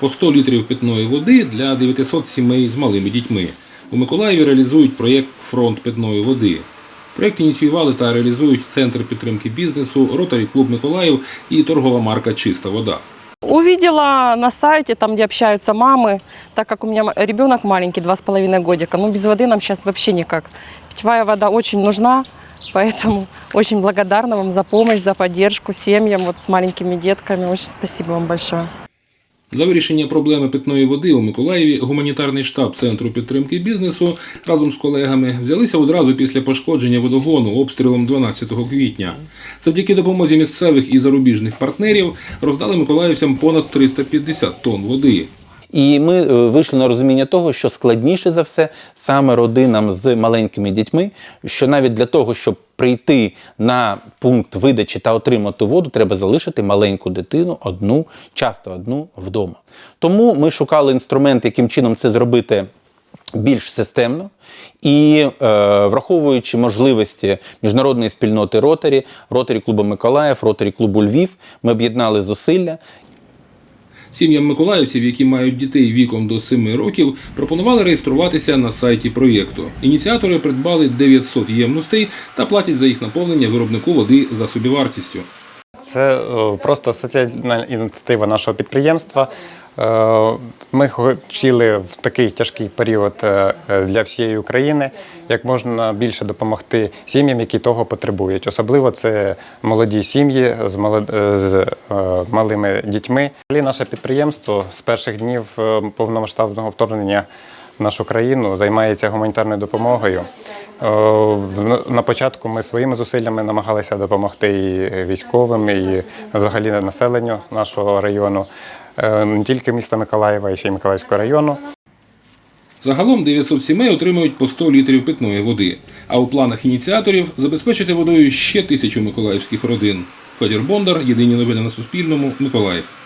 по 100 літрів питної води для 900 сімей з малими дітьми. У Миколаєві реалізують проєкт Фронт питної води. Проєкт ініціювали та реалізують Центр підтримки бізнесу, Ротарі Клуб Миколаїв і торгова марка Чиста вода. Увидела на сайте, там, где общаются мамы, так как у меня м- ребенок маленький, два с половиной годика, ну без воды нам сейчас вообще никак. Питьевая вода очень нужна, поэтому очень благодарна вам за помощь, за поддержку семьям вот с маленькими детками. Очень спасибо вам большое. За вирішення проблеми питної води у Миколаєві гуманітарний штаб Центру підтримки бізнесу разом з колегами взялися одразу після пошкодження водогону обстрілом 12 квітня. Завдяки допомозі місцевих і зарубіжних партнерів роздали миколаївцям понад 350 тонн води. І ми е, вийшли на розуміння того, що складніше за все саме родинам з маленькими дітьми, що навіть для того, щоб прийти на пункт видачі та отримати воду, треба залишити маленьку дитину одну, часто одну вдома. Тому ми шукали інструмент, яким чином це зробити більш системно. І е, враховуючи можливості міжнародної спільноти Ротарі, Ротарі клубу Миколаїв, Ротарі клубу Львів, ми об'єднали зусилля Сім'ям миколаївців, які мають дітей віком до 7 років, пропонували реєструватися на сайті проєкту. Ініціатори придбали 900 ємностей та платять за їх наповнення виробнику води за собівартістю. Це е, просто соціальна ініціатива нашого підприємства. Е, Ми хотіли в такий тяжкий період е, для всієї України як можна більше допомогти сім'ям, які того потребують. Особливо це молоді сім'ї з е, з, малими дітьми. Наше підприємство з перших днів повномасштабного вторгнення в нашу країну займається гуманітарною допомогою. На початку ми своїми зусиллями намагалися допомогти і військовим, і взагалі населенню нашого району, не тільки міста Миколаєва, а ще й Миколаївського району. Загалом 900 сімей отримують по 100 літрів питної води. А у планах ініціаторів забезпечити водою ще тисячу миколаївських родин. Федір Бондар, єдині новини на Суспільному, Миколаїв.